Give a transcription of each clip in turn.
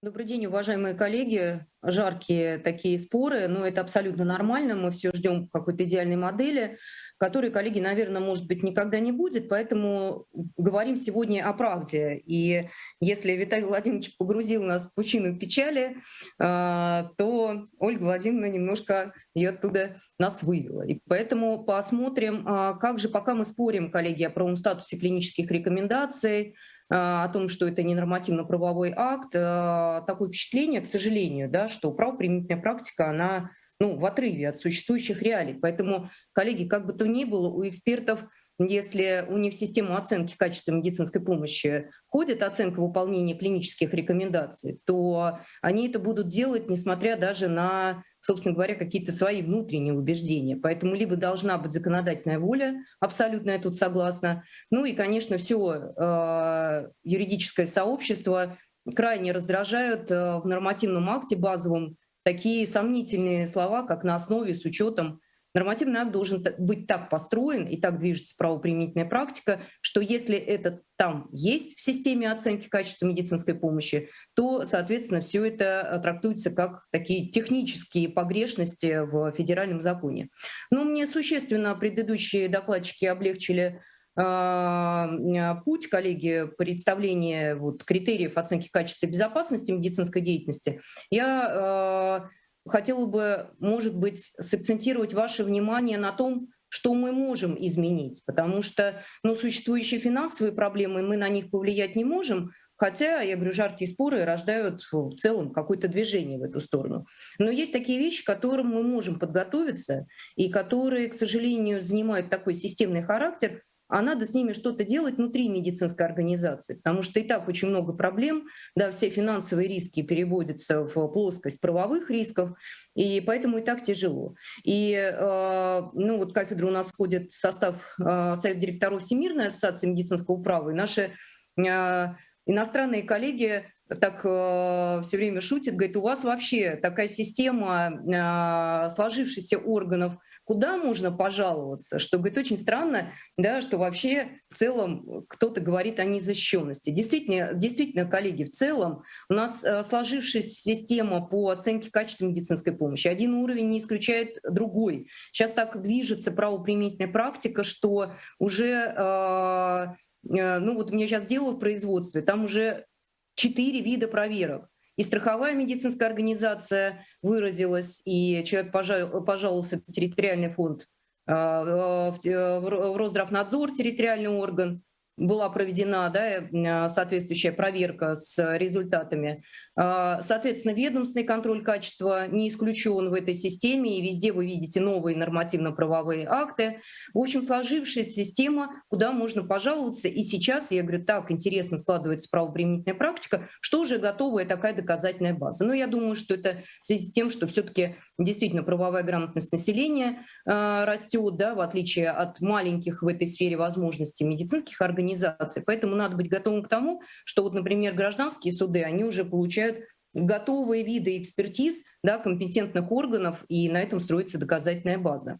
Добрый день, уважаемые коллеги. Жаркие такие споры, но это абсолютно нормально. Мы все ждем какой-то идеальной модели, которой, коллеги, наверное, может быть, никогда не будет. Поэтому говорим сегодня о правде. И если Виталий Владимирович погрузил нас в пучину печали, а, то Ольга Владимировна немножко ее оттуда нас вывела. И поэтому посмотрим, а, как же, пока мы спорим, коллеги, о правом статусе клинических рекомендаций, о том, что это не нормативно-правовой акт, а, такое впечатление, к сожалению, да, что правоприменительная практика, она ну, в отрыве от существующих реалий. Поэтому, коллеги, как бы то ни было, у экспертов если у них в систему оценки качества медицинской помощи входит оценка выполнения клинических рекомендаций, то они это будут делать, несмотря даже на, собственно говоря, какие-то свои внутренние убеждения. Поэтому либо должна быть законодательная воля, абсолютно я тут согласна, ну и, конечно, все э, юридическое сообщество крайне раздражают э, в нормативном акте базовом такие сомнительные слова, как на основе с учетом Нормативный акт должен быть так построен и так движется правоприменительная практика, что если это там есть в системе оценки качества медицинской помощи, то, соответственно, все это э, трактуется как такие технические погрешности в федеральном законе. Но мне существенно предыдущие докладчики облегчили а, путь, коллеги, представления вот, критериев оценки качества и безопасности медицинской деятельности. Я а, хотела бы, может быть, сакцентировать ваше внимание на том, что мы можем изменить, потому что ну, существующие финансовые проблемы, мы на них повлиять не можем, хотя, я говорю, жаркие споры рождают в целом какое-то движение в эту сторону. Но есть такие вещи, к которым мы можем подготовиться, и которые, к сожалению, занимают такой системный характер, а надо с ними что-то делать внутри медицинской организации, потому что и так очень много проблем, да, все финансовые риски переводятся в плоскость правовых рисков, и поэтому и так тяжело. И э, ну, вот кафедра у нас входит в состав э, Совета директоров Всемирной ассоциации медицинского права, и наши э, иностранные коллеги так э, все время шутят, говорят, у вас вообще такая система э, сложившихся органов куда можно пожаловаться, что, говорит, очень странно, да, что вообще в целом кто-то говорит о незащищенности. Действительно, действительно, коллеги, в целом у нас э, сложившаяся система по оценке качества медицинской помощи. Один уровень не исключает другой. Сейчас так движется правоприменительная практика, что уже, э, э, ну вот меня сейчас дело в производстве, там уже четыре вида проверок. И страховая медицинская организация выразилась, и человек пожаловался в территориальный фонд, а, в Росздравнадзор, территориальный орган, была проведена да, соответствующая проверка с результатами. А, соответственно, ведомственный контроль качества не исключен в этой системе, и везде вы видите новые нормативно-правовые акты. В общем, сложившаяся система, куда можно пожаловаться. И сейчас, я говорю, так интересно складывается правоприменительная практика, что уже готовая такая доказательная база. Но я думаю, что это в связи с тем, что все-таки действительно правовая грамотность населения э, растет, да, в отличие от маленьких в этой сфере возможностей медицинских организаций. Поэтому надо быть готовым к тому, что вот, например, гражданские суды, они уже получают получают готовые виды экспертиз да, компетентных органов, и на этом строится доказательная база.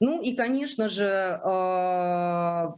Ну и, конечно же, э,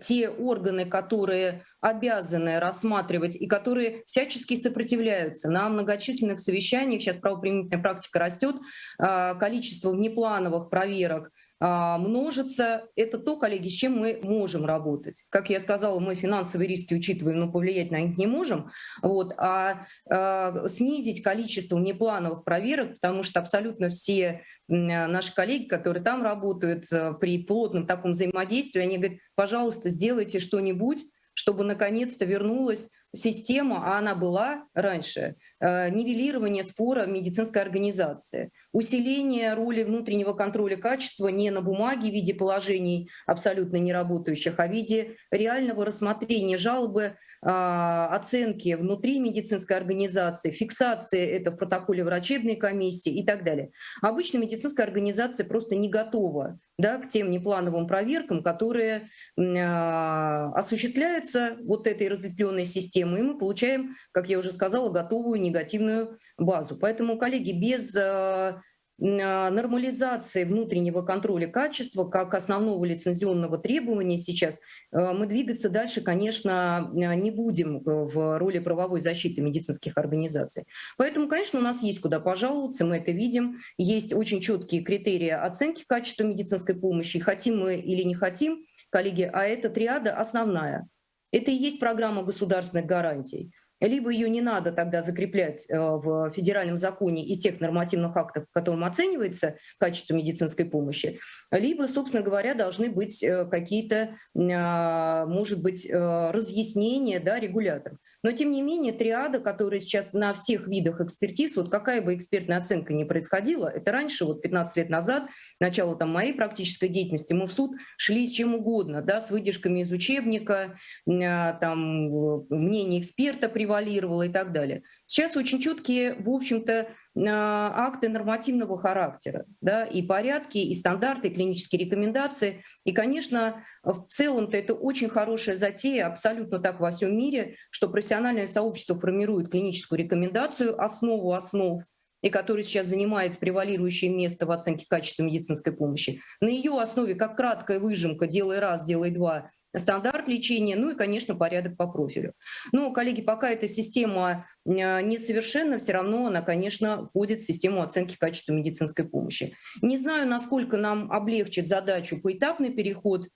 те органы, которые обязаны рассматривать и которые всячески сопротивляются на многочисленных совещаниях, сейчас правоприменительная практика растет, э, количество внеплановых проверок а, множится. Это то, коллеги, с чем мы можем работать. Как я сказала, мы финансовые риски учитываем, но повлиять на них не можем. Вот, а, а снизить количество внеплановых проверок, потому что абсолютно все наши коллеги, которые там работают э, при плотном таком взаимодействии, они говорят, пожалуйста, сделайте что-нибудь, чтобы наконец-то вернулась система, а она была раньше, э, нивелирование спора медицинской организации, усиление роли внутреннего контроля качества не на бумаге в виде положений абсолютно неработающих, а в виде реального рассмотрения жалобы оценки внутри медицинской организации, фиксации это в протоколе врачебной комиссии и так далее. Обычно медицинская организация просто не готова да, к тем неплановым проверкам, которые а, осуществляются вот этой разветвленной системой, и мы получаем, как я уже сказала, готовую негативную базу. Поэтому, коллеги, без а, нормализации внутреннего контроля качества как основного лицензионного требования сейчас мы двигаться дальше, конечно, не будем в роли правовой защиты медицинских организаций. Поэтому, конечно, у нас есть куда пожаловаться, мы это видим. Есть очень четкие критерии оценки качества медицинской помощи. Хотим мы или не хотим, коллеги, а эта триада основная. Это и есть программа государственных гарантий либо ее не надо тогда закреплять э, в федеральном законе и тех нормативных актах, в котором оценивается качество медицинской помощи, либо, собственно говоря, должны быть э, какие-то, а, может быть, э, разъяснения да, регуляторов. Но, тем не менее, триада, которая сейчас на всех видах экспертиз, вот какая бы экспертная оценка ни происходила, это раньше, вот 15 лет назад, начало там моей практической деятельности, мы в суд шли с чем угодно, да, с выдержками из учебника, а, там, мнение эксперта превалировало и так далее. Сейчас очень четкие, в общем-то, акты нормативного характера, да, и порядки, и стандарты, и клинические рекомендации. И, конечно, в целом-то это очень хорошая затея, абсолютно так во всем мире, что профессиональное сообщество формирует клиническую рекомендацию, основу основ, и который сейчас занимает превалирующее место в оценке качества медицинской помощи. На ее основе, как краткая выжимка, делай раз, делай два, стандарт лечения, ну и, конечно, порядок по профилю. Но, коллеги, пока эта система а, несовершенна, все равно она, конечно, входит в систему оценки качества медицинской помощи. Не знаю, насколько нам облегчит задачу поэтапный переход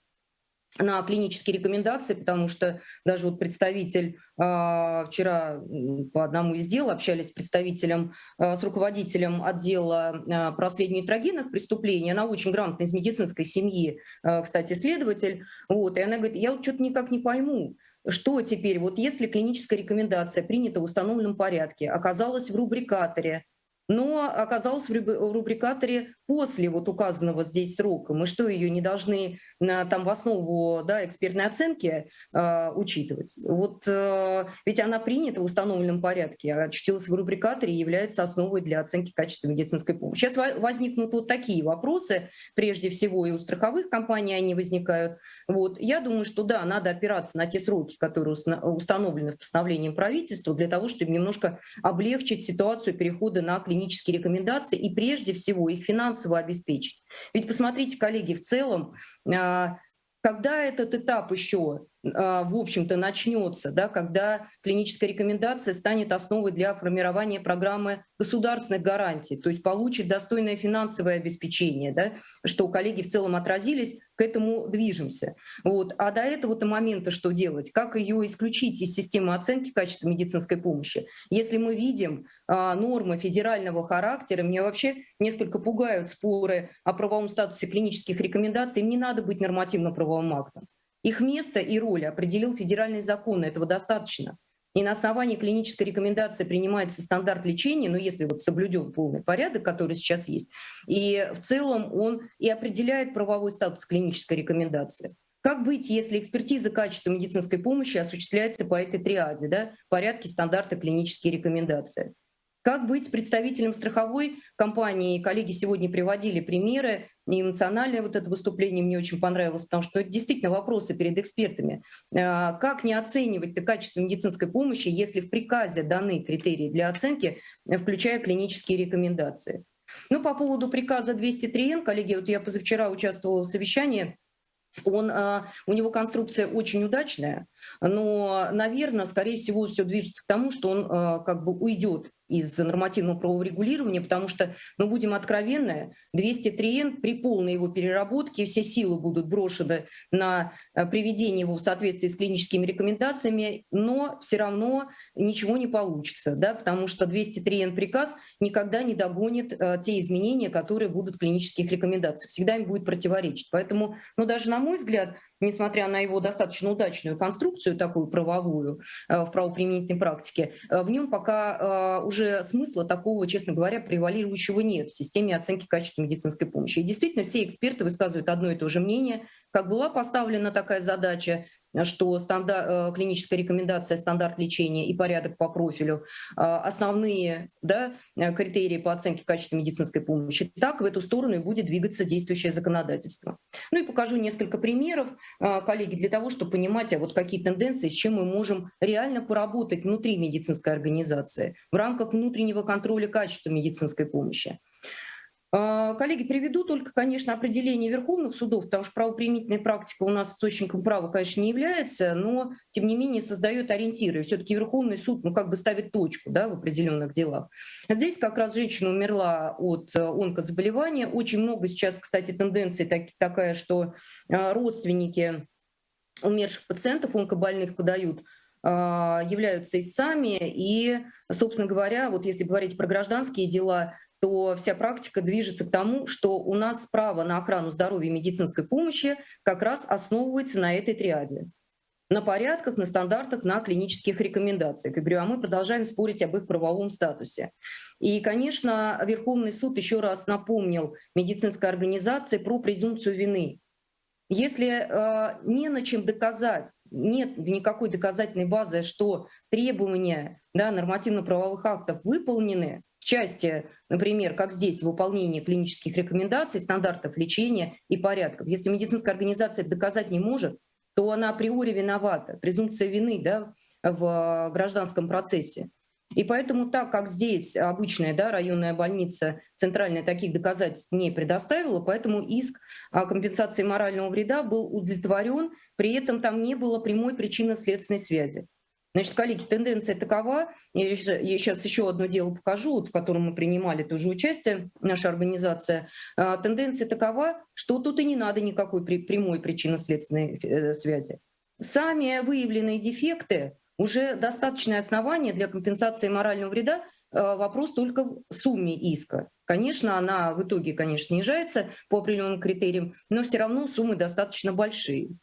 на клинические рекомендации, потому что даже вот представитель э, вчера по одному из дел общались с представителем, э, с руководителем отдела по расследованию трагедийных преступлений, она очень грамотная из медицинской семьи, кстати, следователь, вот, и она говорит, я вот что-то никак не пойму, что теперь, вот если клиническая рекомендация принята в установленном порядке, оказалась в рубрикаторе, но оказалась в рубрикаторе после вот указанного здесь срока. Мы что, ее не должны там в основу да, экспертной оценки э, учитывать? Вот э, ведь она принята в установленном порядке, а очутилась в рубрикаторе и является основой для оценки качества медицинской помощи. Сейчас возникнут вот такие вопросы, прежде всего и у страховых компаний они возникают. Вот. Я думаю, что да, надо опираться на те сроки, которые установлены в постановлении правительства, для того, чтобы немножко облегчить ситуацию перехода на клинические рекомендации и прежде всего их финансово обеспечить. Ведь посмотрите, коллеги, в целом а, когда этот этап еще, в общем-то, начнется, да, когда клиническая рекомендация станет основой для формирования программы государственных гарантий, то есть получит достойное финансовое обеспечение, да, что коллеги в целом отразились, к этому движемся. Вот. А до этого-то момента что делать? Как ее исключить из системы оценки качества медицинской помощи? Если мы видим а, нормы федерального характера, меня вообще несколько пугают споры о правовом статусе клинических рекомендаций, им не надо быть нормативно-правовым актом. Их место и роль определил федеральный закон, этого достаточно. И на основании клинической рекомендации принимается стандарт лечения, ну если вот соблюден полный порядок, который сейчас есть, и в целом он и определяет правовой статус клинической рекомендации. Как быть, если экспертиза качества медицинской помощи осуществляется по этой триаде, да, порядке стандарта клинические рекомендации? Как быть представителем страховой компании? Коллеги сегодня приводили примеры, и эмоциональное вот это выступление мне очень понравилось, потому что это действительно вопросы перед экспертами. А, как не оценивать качество медицинской помощи, если в приказе даны критерии для оценки, включая клинические рекомендации? Ну, по поводу приказа 203Н, коллеги, вот я позавчера участвовала в совещании, он, а, у него конструкция очень удачная, но, наверное, скорее всего, все движется к тому, что он а, как бы уйдет из нормативного правового регулирования, потому что, ну, будем откровенны, 203Н при полной его переработке все силы будут брошены на э, приведение его в соответствии с клиническими рекомендациями, но все равно ничего не получится, да, потому что 203Н приказ никогда не догонит э, те изменения, которые будут в клинических рекомендациях, всегда им будет противоречить. Поэтому, ну, даже на мой взгляд, несмотря на его достаточно удачную конструкцию, такую правовую э, в правоприменительной практике, э, в нем пока э, уже смысла такого, честно говоря, превалирующего нет в системе оценки качества медицинской помощи. И действительно все эксперты высказывают одно и то же мнение, как была поставлена такая задача, что стандарт, э, клиническая рекомендация, стандарт лечения и порядок по профилю э, основные да, э, критерии по оценке качества медицинской помощи, так в эту сторону и будет двигаться действующее законодательство. Ну и покажу несколько примеров, коллеги, для того, чтобы понимать, а вот какие тенденции, с чем мы можем реально поработать внутри медицинской организации в рамках внутреннего контроля качества медицинской помощи. А, коллеги, приведу только, конечно, определение верховных судов, потому что правоприменительная практика у нас источником права, конечно, не является, но, тем не менее, создает ориентиры. Все-таки Верховный суд, ну, как бы ставит точку, да, в определенных делах. Здесь как раз женщина умерла от э, онкозаболевания. Очень много сейчас, кстати, тенденций так, такая, что э, родственники умерших пациентов онкобольных подают а, являются истцами. И, собственно говоря, вот если говорить про гражданские дела, то вся практика движется к тому, что у нас право на охрану здоровья и медицинской помощи как раз основывается на этой триаде на порядках, на стандартах, на клинических рекомендациях. И говорю, а мы продолжаем спорить об их правовом статусе. И, конечно, Верховный суд еще раз напомнил медицинской организации про презумпцию вины. Если э, не на чем доказать, нет никакой доказательной базы, что требования да, нормативно-правовых актов выполнены, части, например, как здесь, выполнение клинических рекомендаций, стандартов лечения и порядков. Если медицинская организация доказать не может, то она априори виновата, презумпция вины да, в гражданском процессе. И поэтому так как здесь обычная да, районная больница центральная таких доказательств не предоставила, поэтому иск о компенсации морального вреда был удовлетворен, при этом там не было прямой причинно-следственной связи. Значит, коллеги, тенденция такова, я сейчас еще одно дело покажу, в котором мы принимали тоже участие, наша организация. А, тенденция такова, что тут и не надо никакой прямой причинно-следственной э, связи. Сами выявленные дефекты уже достаточное основание для компенсации морального вреда, а, вопрос только в сумме иска. Конечно, она в итоге, конечно, снижается по определенным критериям, но все равно суммы достаточно большие.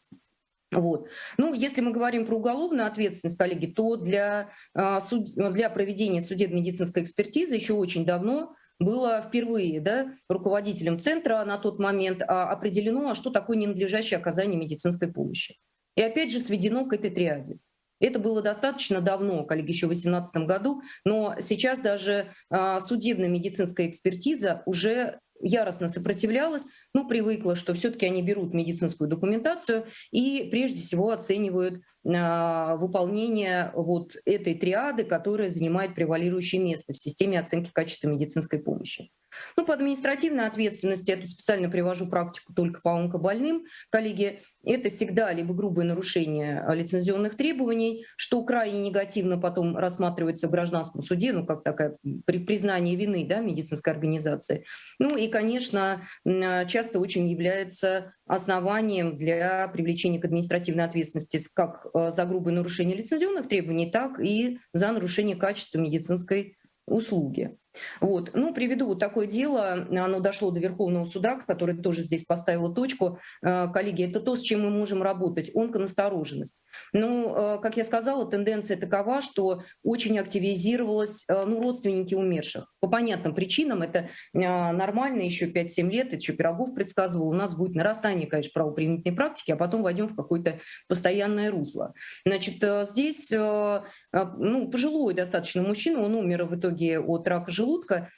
Вот. Ну, если мы говорим про уголовную ответственность, коллеги, то для, а, для проведения судебно-медицинской экспертизы еще очень давно было впервые да, руководителем центра на тот момент а, определено, а что такое ненадлежащее оказание медицинской помощи. И опять же сведено к этой триаде. Это было достаточно давно, коллеги, еще в 2018 году, но сейчас даже судебная медицинская экспертиза уже яростно сопротивлялась, ну, привыкла, что все-таки они берут медицинскую документацию и прежде всего оценивают э, выполнение вот этой триады, которая занимает превалирующее место в системе оценки качества медицинской помощи. Ну, по административной ответственности, я тут специально привожу практику только по онкобольным, коллеги, это всегда либо грубое нарушение лицензионных требований, что крайне негативно потом рассматривается в гражданском суде, ну, как такое признание вины да, медицинской организации. Ну и, конечно, часто очень является основанием для привлечения к административной ответственности как э, за грубое нарушение лицензионных требований, так и за нарушение качества медицинской услуги. Вот. Ну, приведу вот такое дело, оно дошло до Верховного суда, который тоже здесь поставил точку. Э, коллеги, это то, с чем мы можем работать, онконастороженность. Ну, э, как я сказала, тенденция такова, что очень активизировалась э, ну, родственники умерших. По понятным причинам это нормально, еще 5-7 лет, еще Пирогов предсказывал, у нас будет нарастание, конечно, правоприменительной практики, а потом войдем в какое-то постоянное русло. Значит, здесь ну, пожилой достаточно мужчина, он умер в итоге от рака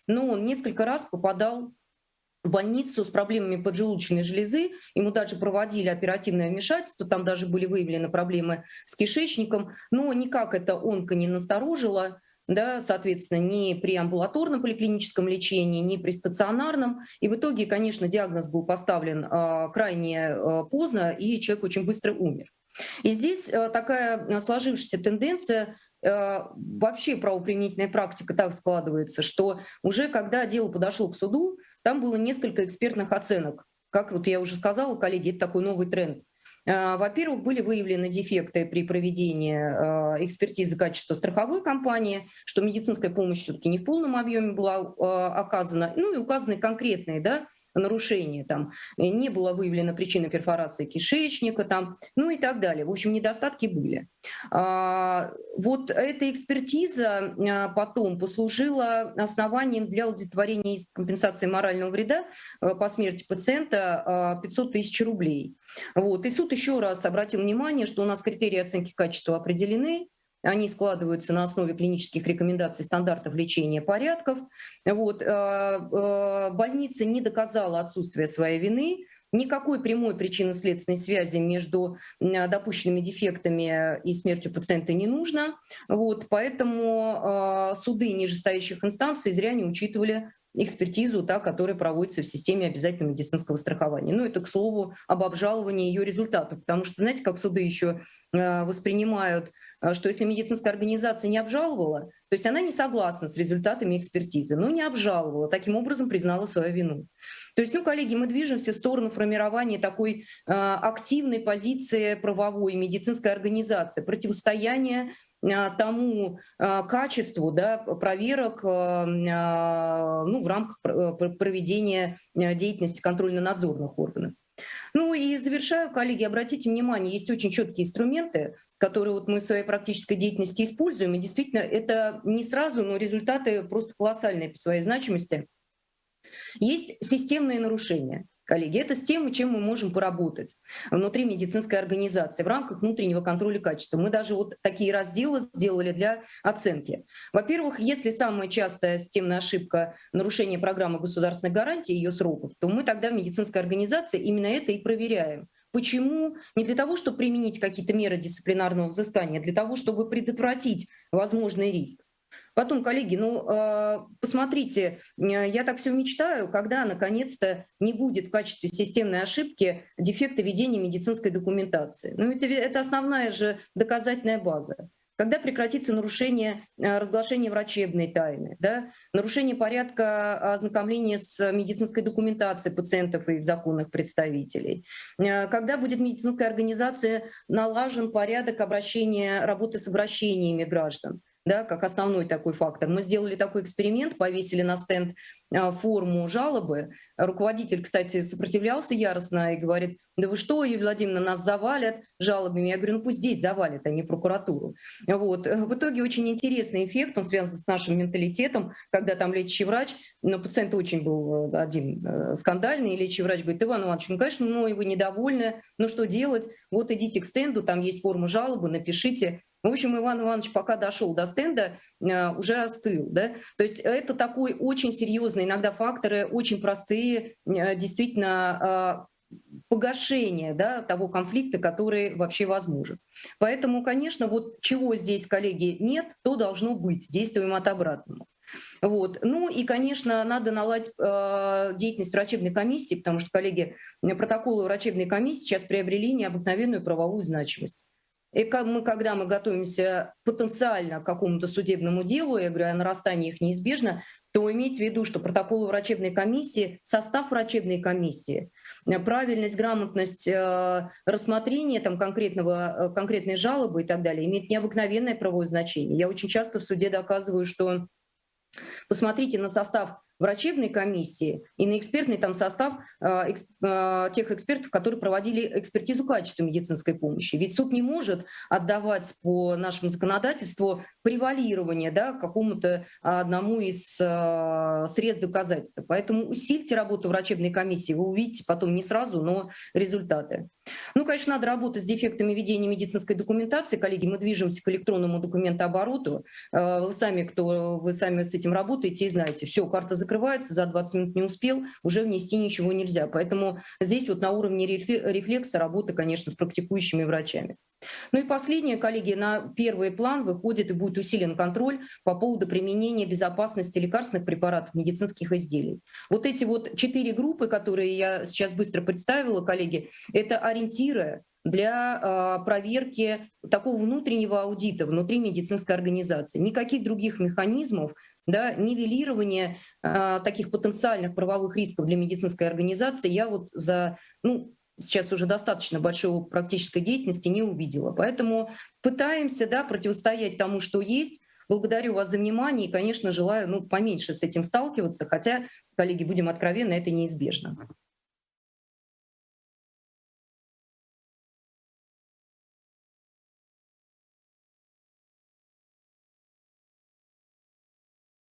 но он несколько раз попадал в больницу с проблемами поджелудочной железы. Ему даже проводили оперативное вмешательство, там даже были выявлены проблемы с кишечником, но никак это онко не насторожило, да, соответственно, ни при амбулаторном поликлиническом лечении, ни при стационарном. И в итоге, конечно, диагноз был поставлен э, крайне э, поздно, и человек очень быстро умер. И здесь э, такая сложившаяся тенденция вообще правоприменительная практика так складывается, что уже когда дело подошло к суду, там было несколько экспертных оценок. Как вот я уже сказала, коллеги, это такой новый тренд. Э, во-первых, были выявлены дефекты при проведении э, экспертизы качества страховой компании, что медицинская помощь все-таки не в полном объеме была оказана, ну и указаны конкретные да, нарушение, там, э, не было выявлено причина перфорации кишечника, там, ну и так далее. В общем, недостатки были. А, вот эта экспертиза а, потом послужила основанием для удовлетворения компенсации морального вреда э, по смерти пациента 500 а, тысяч рублей. Вот. И суд еще раз обратил внимание, что у нас критерии оценки качества определены, они складываются на основе клинических рекомендаций стандартов лечения порядков. Вот. Э, э, больница не доказала отсутствие своей вины, Никакой прямой причинно-следственной связи между допущенными дефектами и смертью пациента не нужно. Вот, поэтому э, суды нижестоящих инстанций зря не учитывали экспертизу, та, которая проводится в системе обязательного медицинского страхования. Ну, это, к слову, об обжаловании ее результатов, потому что, знаете, как суды еще воспринимают, что если медицинская организация не обжаловала, то есть она не согласна с результатами экспертизы, но не обжаловала, таким образом признала свою вину. То есть, ну, коллеги, мы движемся в сторону формирования такой э, активной позиции правовой медицинской организации, противостояния а, тому а, качеству да, проверок а, ну, в рамках проведения деятельности контрольно-надзорных органов. Ну и завершаю, коллеги, обратите внимание, есть очень четкие инструменты, которые вот мы в своей практической деятельности используем, и действительно это не сразу, но результаты просто колоссальные по своей значимости. Есть системные нарушения коллеги. Это с тем, чем мы можем поработать внутри медицинской организации в рамках внутреннего контроля качества. Мы даже вот такие разделы сделали для оценки. Во-первых, если самая частая системная ошибка нарушение программы государственной гарантии, ее сроков, то мы тогда в медицинской организации именно это и проверяем. Почему? Не для того, чтобы применить какие-то меры дисциплинарного взыскания, а для того, чтобы предотвратить возможный риск. Потом, коллеги, ну, а, посмотрите, я так все мечтаю, когда наконец-то не будет в качестве системной ошибки дефекта ведения медицинской документации. Ну, это, это основная же доказательная база. Когда прекратится нарушение а, разглашения врачебной тайны, да, нарушение порядка ознакомления с медицинской документацией пациентов и их законных представителей, а, когда будет медицинская организация налажен порядок обращения, работы с обращениями граждан да, как основной такой фактор. Мы сделали такой эксперимент, повесили на стенд форму жалобы. Руководитель, кстати, сопротивлялся яростно и говорит, да вы что, Юлия Владимировна, нас завалят жалобами. Я говорю, ну пусть здесь завалят, а не прокуратуру. Вот. В итоге очень интересный эффект, он связан с нашим менталитетом, когда там лечащий врач, но пациент очень был э, один э, скандальный, и лечащий врач говорит, Иван Иванович, ну конечно, ну вы недовольны, ну что делать? Вот идите к стенду, там есть форма жалобы, напишите. В общем, Иван Иванович пока дошел до стенда, э, уже остыл. Да? То есть это такой очень серьезный, иногда факторы очень простые, э, действительно э, погашение да, того конфликта, который вообще возможен. Поэтому, конечно, вот чего здесь, коллеги, нет, то должно быть. Действуем от обратного. Вот. Ну и, конечно, надо наладить э, деятельность врачебной комиссии, потому что, коллеги, протоколы врачебной комиссии сейчас приобрели необыкновенную правовую значимость. И мы, когда мы готовимся потенциально к какому-то судебному делу, я говорю, о нарастании их неизбежно, то иметь в виду, что протоколы врачебной комиссии, состав врачебной комиссии, э, правильность, грамотность э, рассмотрения там, конкретного, э, конкретной жалобы и так далее имеет необыкновенное правовое значение. Я очень часто в суде доказываю, что посмотрите на состав врачебной комиссии и на экспертный там состав э, эксп, э, тех экспертов, которые проводили экспертизу качества медицинской помощи. Ведь суд не может отдавать по нашему законодательству превалирование да, какому-то одному из э, средств доказательства. Поэтому усильте работу врачебной комиссии, вы увидите потом не сразу, но результаты. Ну, конечно, надо работать с дефектами ведения медицинской документации. Коллеги, мы движемся к электронному документообороту. Вы сами, кто вы сами с этим работаете и знаете, все, карта закрывается, за 20 минут не успел, уже внести ничего нельзя. Поэтому здесь вот на уровне рефлекса работа, конечно, с практикующими врачами. Ну и последнее, коллеги, на первый план выходит и будет усилен контроль по поводу применения безопасности лекарственных препаратов, медицинских изделий. Вот эти вот четыре группы, которые я сейчас быстро представила, коллеги, это ориентиры для э, проверки такого внутреннего аудита внутри медицинской организации. Никаких других механизмов да, нивелирование э, таких потенциальных правовых рисков для медицинской организации я вот за, ну, сейчас уже достаточно большой практической деятельности не увидела. Поэтому пытаемся да, противостоять тому, что есть. Благодарю вас за внимание и, конечно, желаю ну, поменьше с этим сталкиваться, хотя, коллеги, будем откровенны, это неизбежно.